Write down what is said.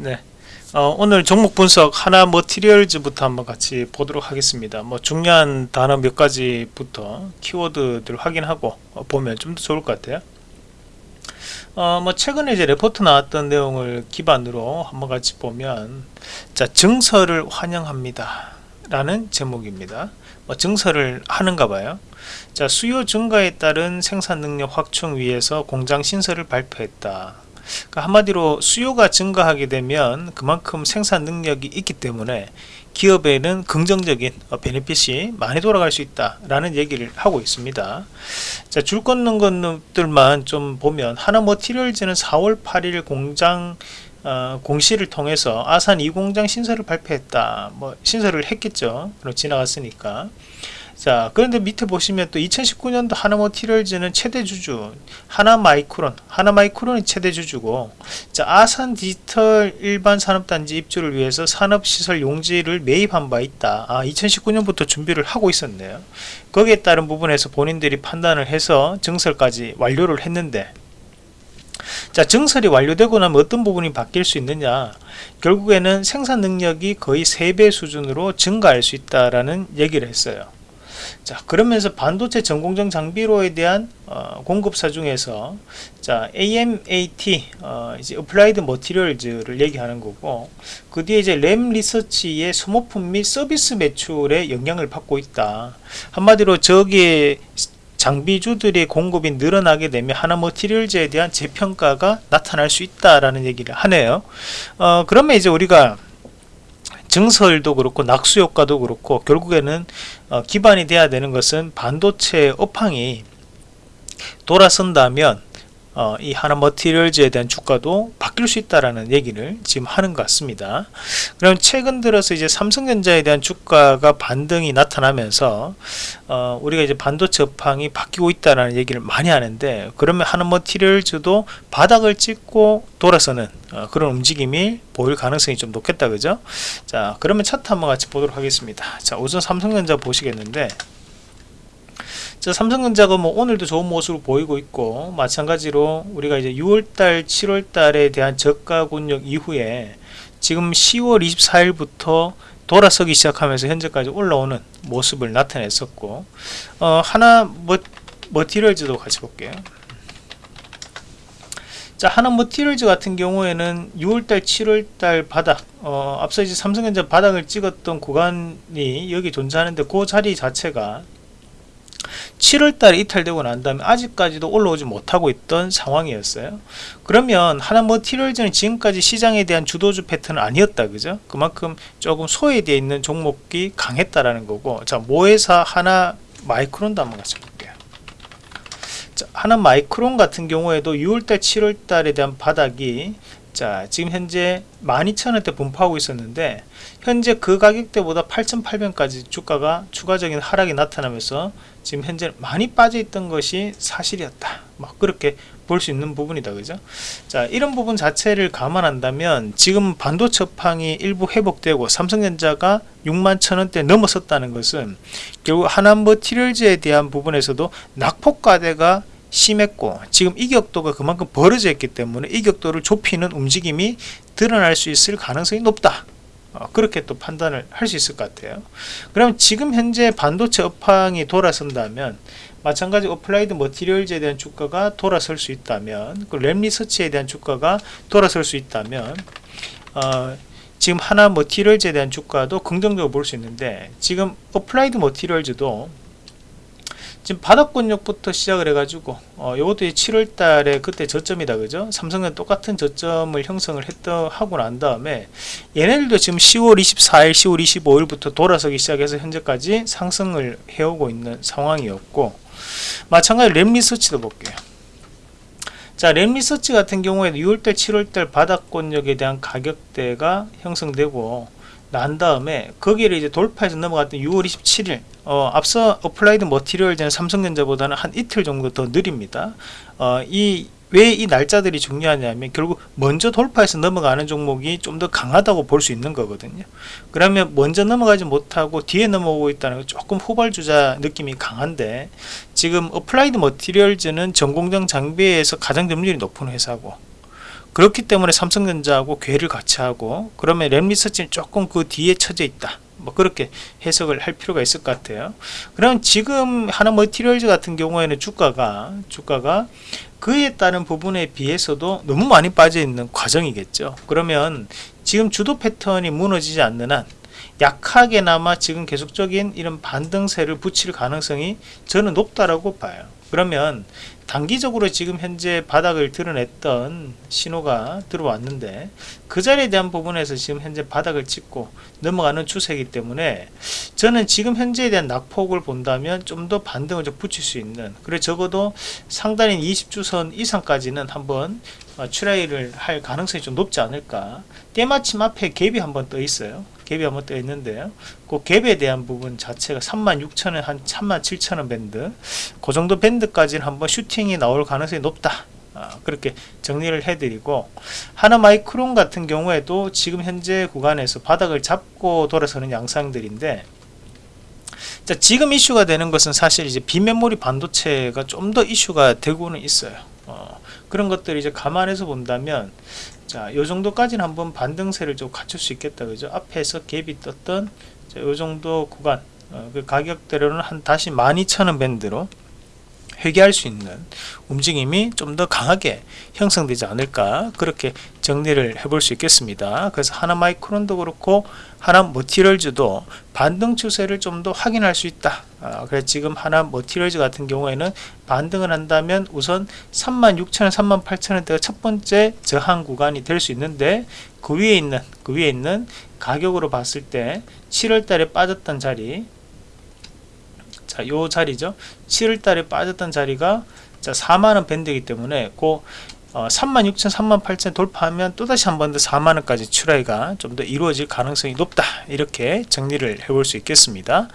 네. 어, 오늘 종목 분석 하나 머티리얼즈부터 한번 같이 보도록 하겠습니다. 뭐 중요한 단어 몇 가지부터 키워드들 확인하고 어, 보면 좀 더 좋을 것 같아요. 어, 뭐 최근에 이제 레포트 나왔던 내용을 기반으로 한번 같이 보면 자 증설을 환영합니다 라는 제목입니다 뭐 증설을 하는가 봐요 자 수요 증가에 따른 생산 능력 확충 위해서 공장 신설을 발표했다 그러니까 한마디로 수요가 증가하게 되면 그만큼 생산 능력이 있기 때문에 기업에는 긍정적인 베네핏이 많이 돌아갈 수 있다 라는 얘기를 하고 있습니다. 자, 줄 걷는 것들만 좀 보면 하나 머티리얼즈는 4월 8일 공장 어, 공시를 통해서 아산 2공장 신설을 발표했다. 뭐 신설을 했겠죠. 그럼 지나갔으니까 자 그런데 밑에 보시면 또 2019년도 하나모티리얼즈는 최대 주주 하나마이크론 하나마이크론이 최대 주주고 자 아산 디지털 일반 산업단지 입주를 위해서 산업시설 용지를 매입한 바 있다. 아 2019년부터 준비를 하고 있었네요. 거기에 따른 부분에서 본인들이 판단을 해서 증설까지 완료를 했는데 자 증설이 완료되고 나면 어떤 부분이 바뀔 수 있느냐? 결국에는 생산 능력이 거의 3배 수준으로 증가할 수 있다라는 얘기를 했어요 자 그러면서 반도체 전공정 장비로에 대한 어, 공급사 중에서 자 AMAT 어, 이제 Applied Materials를 얘기하는 거고 그 뒤에 이제 Lam Research의 소모품 및 서비스 매출에 영향을 받고 있다 한마디로 저기에 장비주들의 공급이 늘어나게 되면 하나 머티리얼즈에 대한 재평가가 나타날 수 있다라는 얘기를 하네요. 어, 그러면 이제 우리가 증설도 그렇고 낙수 효과도 그렇고 결국에는 어, 기반이 돼야 되는 것은 반도체 업황이 돌아선다면 어, 이 하나 머티리얼즈에 대한 주가도 바뀔 수 있다라는 얘기를 지금 하는 것 같습니다. 그럼 최근 들어서 이제 삼성전자에 대한 주가가 반등이 나타나면서 어, 우리가 이제 반도체 업황이 바뀌고 있다라는 얘기를 많이 하는데 그러면 하나 머티리얼즈도 바닥을 찍고 돌아서는 어, 그런 움직임이 보일 가능성이 좀 높겠다 그죠? 자 그러면 차트 한번 같이 보도록 하겠습니다. 자 우선 삼성전자 보시겠는데 자, 삼성전자가 뭐 오늘도 좋은 모습을 보이고 있고 마찬가지로 우리가 이제 6월달 7월달에 대한 저가 군력 이후에 지금 10월 24일부터 돌아서기 시작하면서 현재까지 올라오는 모습을 나타냈었고 어, 하나 뭐, 머티리얼즈도 같이 볼게요. 자 하나 머티리얼즈 같은 경우에는 6월달 7월달 바닥 어, 앞서 이제 삼성전자 바닥을 찍었던 구간이 여기 존재하는데 그 자리 자체가 7월달에 이탈되고 난 다음에 아직까지도 올라오지 못하고 있던 상황이었어요. 그러면 하나 머티리얼즈는 지금까지 시장에 대한 주도주 패턴은 아니었다 그죠? 그만큼 조금 소외되어 있는 종목이 강했다라는 거고. 자 모회사 하나 마이크론도 한번 같이 볼게요. 자, 하나 마이크론 같은 경우에도 6월달 7월달에 대한 바닥이 자 지금 현재 12,000원대 분포하고 있었는데 현재 그 가격대보다 8,800원까지 주가가 추가적인 하락이 나타나면서 지금 현재 많이 빠져 있던 것이 사실이었다. 막 그렇게 볼 수 있는 부분이다. 그죠? 자 이런 부분 자체를 감안한다면 지금 반도체 업황이 일부 회복되고 삼성전자가 6만 천원대 넘어섰다는 것은 결국 하나머티리얼즈에 대한 부분에서도 낙폭과대가 심했고 지금 이격도가 그만큼 벌어져 있기 때문에 이격도를 좁히는 움직임이 드러날 수 있을 가능성이 높다. 어, 그렇게 또 판단을 할 수 있을 것 같아요. 그럼 지금 현재 반도체 업황이 돌아선다면 마찬가지 Applied Materials에 대한 주가가 돌아설 수 있다면 그 Lam Research에 대한 주가가 돌아설 수 있다면 어, 지금 하나 머티리얼즈에 대한 주가도 긍정적으로 볼 수 있는데 지금 Applied Materials도 지금 바닥권역부터 시작을 해가지고 어, 이것도 7월달에 그때 저점이다 그죠? 삼성은 똑같은 저점을 형성을 했다 하고 난 다음에 얘네들도 지금 10월 24일 10월 25일부터 돌아서기 시작해서 현재까지 상승을 해오고 있는 상황이었고 마찬가지로 Lam Research도 볼게요. 자 Lam Research 같은 경우에도 6월달 7월달 바닥권역에 대한 가격대가 형성되고 난 다음에 거기를 이제 돌파해서 넘어갔던 6월 27일 어, 앞서 Applied Materials는 삼성전자보다는 한 이틀 정도 더 느립니다. 어, 이 왜 이 날짜들이 중요하냐면 결국 먼저 돌파해서 넘어가는 종목이 좀 더 강하다고 볼 수 있는 거거든요. 그러면 먼저 넘어가지 못하고 뒤에 넘어오고 있다는 건 조금 후발주자 느낌이 강한데 지금 Applied Materials는 전공정 장비에서 가장 점유율이 높은 회사고 그렇기 때문에 삼성전자하고 궤를 같이 하고 그러면 Lam Research는 조금 그 뒤에 처져 있다. 뭐 그렇게 해석을 할 필요가 있을 것 같아요. 그럼 지금 하나 머티리얼즈 같은 경우에는 주가가 주가가 그에 따른 부분에 비해서도 너무 많이 빠져 있는 과정이겠죠. 그러면 지금 주도 패턴이 무너지지 않는 한 약하게나마 지금 계속적인 이런 반등세를 붙일 가능성이 저는 높다라고 봐요 그러면 단기적으로 지금 현재 바닥을 드러냈던 신호가 들어왔는데 그 자리에 대한 부분에서 지금 현재 바닥을 찍고 넘어가는 추세이기 때문에 저는 지금 현재에 대한 낙폭을 본다면 좀 더 반등을 좀 붙일 수 있는 그래 적어도 상단인 20주선 이상까지는 한번 어, try를 할 가능성이 좀 높지 않을까. 때마침 앞에 갭이 한번 떠 있어요 갭이 한번 떠 있는데요. 그 갭에 대한 부분 자체가 36,000원 한 37,000원 밴드. 그 정도 밴드까지는 한번 슈팅이 나올 가능성이 높다. 아, 그렇게 정리를 해드리고 하나 마이크론 같은 경우에도 지금 현재 구간에서 바닥을 잡고 돌아서는 양상들인데 자, 지금 이슈가 되는 것은 사실 이제 비메모리 반도체가 좀 더 이슈가 되고는 있어요. 어, 그런 것들을 이제 감안해서 본다면 자, 요 정도까지는 한번 반등세를 좀 갖출 수 있겠다. 그죠? 앞에서 갭이 떴던 자, 요 정도 구간 어, 그 가격대로는 한 다시 12,000원 밴드로 회귀할 수 있는 움직임이 좀 더 강하게 형성되지 않을까 그렇게 정리를 해볼 수 있겠습니다. 그래서 하나 마이크론도 그렇고 하나 머티리얼즈도 반등 추세를 좀 더 확인할 수 있다. 아, 그래서 지금 하나 머티리얼즈 같은 경우에는 반등을 한다면 우선 36,000원 38,000원대가 첫 번째 저항 구간이 될 수 있는데 그 위에 있는 그 위에 있는 가격으로 봤을 때 7월 달에 빠졌던 자리 자, 요 자리죠. 7월 달에 빠졌던 자리가 자, 4만원 밴드이기 때문에 그 어, 36,000, 38,000 돌파하면 또다시 한 번 더 4만원까지 출하가 좀 더 이루어질 가능성이 높다. 이렇게 정리를 해볼 수 있겠습니다.